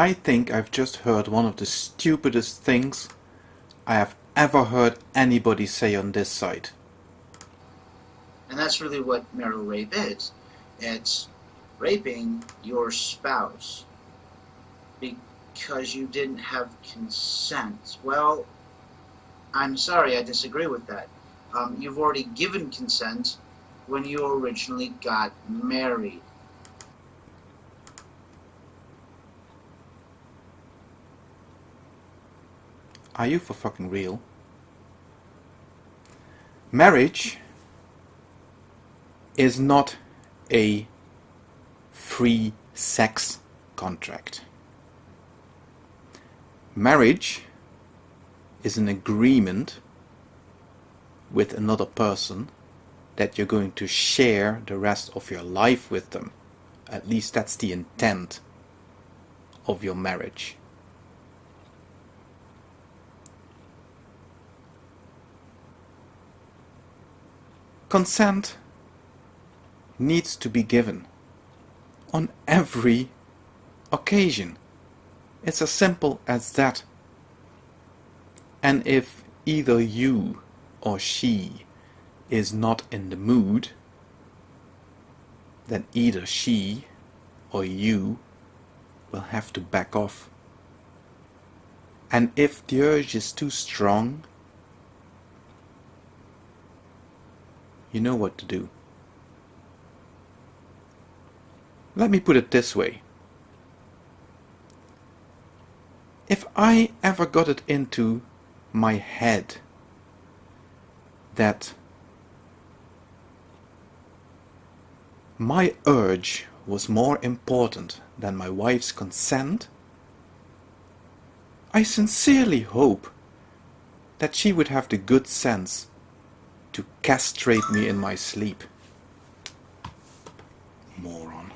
I think I've just heard one of the stupidest things I have ever heard anybody say on this site. And that's really what marital rape is. It's raping your spouse because you didn't have consent. Well, I'm sorry, I disagree with that. Um, you've already given consent when you originally got married. Are you for fucking real? Marriage is not a free sex contract. Marriage is an agreement with another person that you're going to share the rest of your life with them. At least that's the intent of your marriage. Consent needs to be given on every occasion. It's as simple as that. And if either you or she is not in the mood, then either she or you will have to back off. And if the urge is too strong, you know what to do. Let me put it this way. If I ever got it into my head that my urge was more important than my wife's consent, I sincerely hope that she would have the good sense to castrate me in my sleep. Moron.